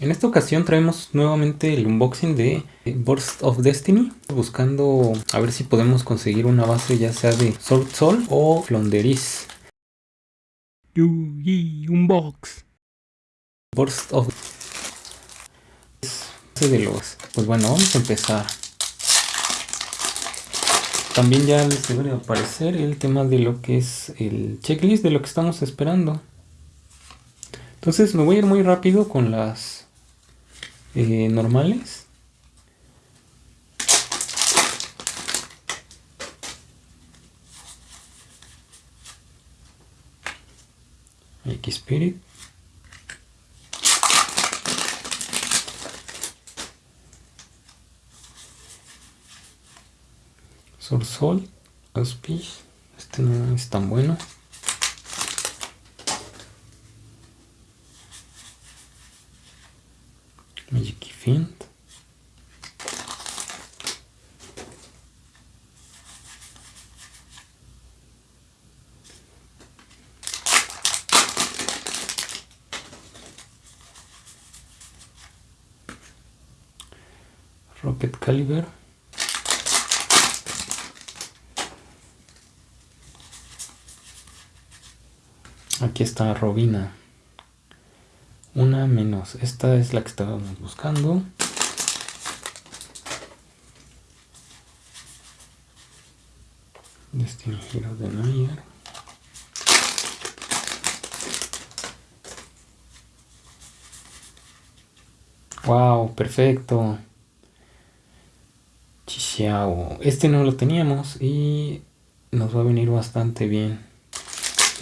En esta ocasión traemos nuevamente el unboxing de Burst of Destiny buscando a ver si podemos conseguir una base ya sea de Sword Soul o Flonderis Yugi Unbox. Burst of de los pues bueno vamos a empezar. También ya les debería aparecer el tema de lo que es el checklist de lo que estamos esperando. Entonces me voy a ir muy rápido con las eh, normales. X Spirit. Sorsol, Auspice, este no es tan bueno. Fiend. Rocket Caliber. Aquí está Robina. Una menos. Esta es la que estábamos buscando. Destiny Hero de Nayer. Wow, perfecto. Chixiao. Este no lo teníamos y nos va a venir bastante bien.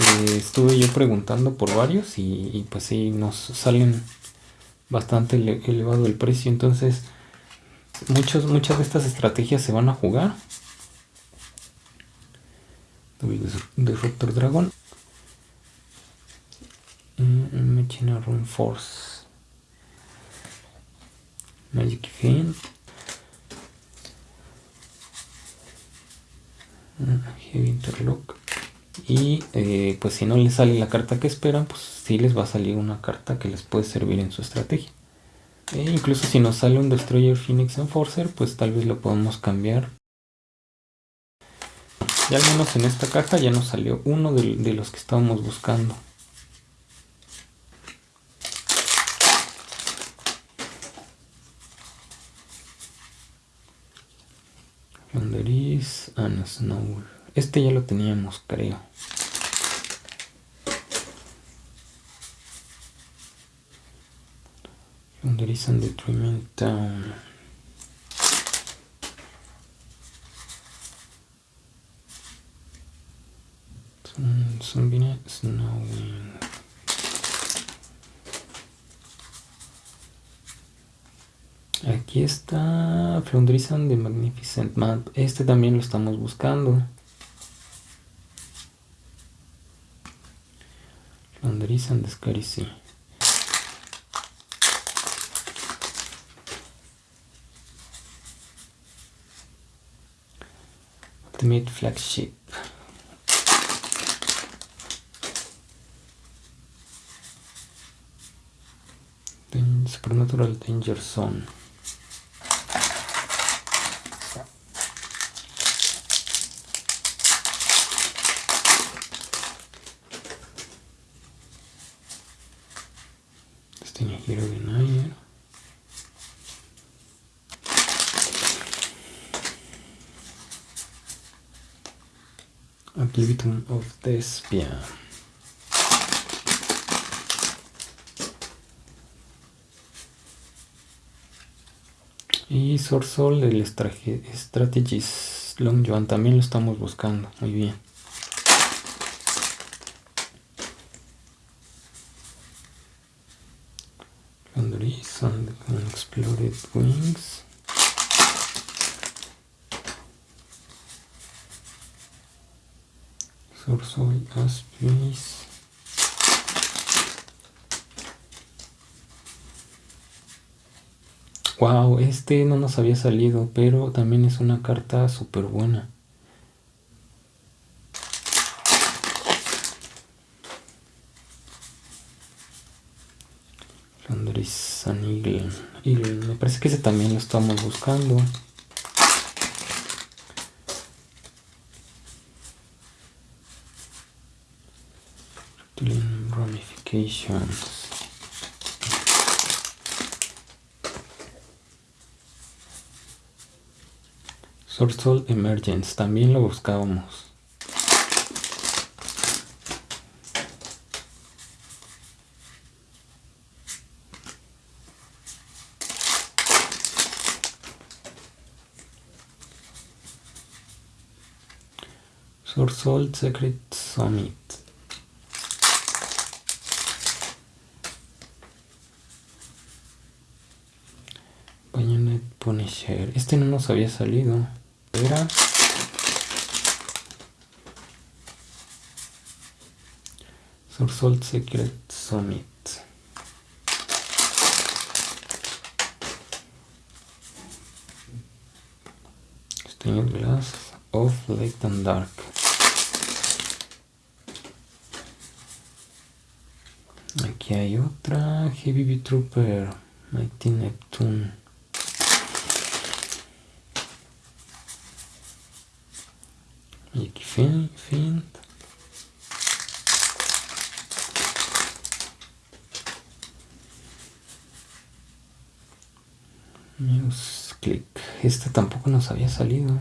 Eh, estuve yo preguntando por varios y, pues sí, nos salen bastante elevado el precio. Entonces, muchos, muchas de estas estrategias se van a jugar. De Raptor Dragon. Machina Run Force. Magic Fiend. Heavy Interlock y eh, pues si no les sale la carta que esperan pues sí les va a salir una carta que les puede servir en su estrategia. E incluso si nos sale un Destroyer Phoenix Enforcer pues tal vez lo podemos cambiar. Y al menos en esta caja ya nos salió uno de, de los que estábamos buscando. Flanderis and Snow este ya lo teníamos, creo. Founderizan Detriment Town. Zombie Snowing. Aquí está Floundrizan de Magnificent Map. Este también lo estamos buscando. Floundrizan de Scaricy. Ultimate Flagship. Supernatural Danger Zone. Destiny Hero Denier. Oblivion of Despia. Y Sorsol del Strategies Long Joan también lo estamos buscando. Muy bien. Laundry Sun Exploded Wings. Sorsol Aspis. Wow, este no nos había salido, pero también es una carta súper buena. Flandris San Eagle. Eagle. Me parece que ese también lo estamos buscando. Ramifications. Source Emergence, también lo buscábamos. Source Secret Summit. Bayonet Punisher. Este no nos había salido. Era. Source Secret Summit. Stained Glass of Light and Dark. Aquí hay otra Heavy Trooper Mighty Neptune. Y aquí fin, fin. News click. Este tampoco nos había salido.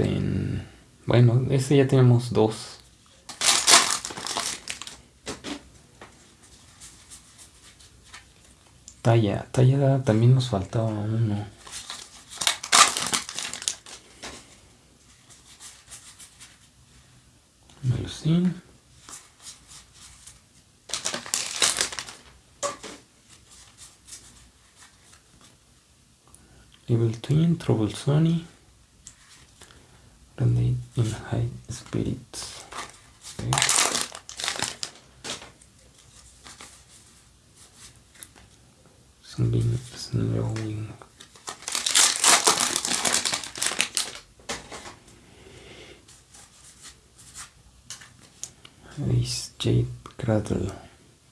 Empen. Bueno, este ya tenemos dos. Talla, talla también nos faltaba uno. Melusine. Evil Twin, Trouble Sony. High Spirits. Okay. Snowing. Ace Jade Cradle.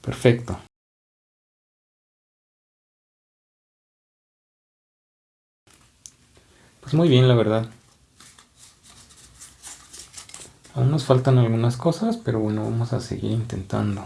Perfecto. Pues muy bien, la verdad. Aún nos faltan algunas cosas, pero bueno, vamos a seguir intentando.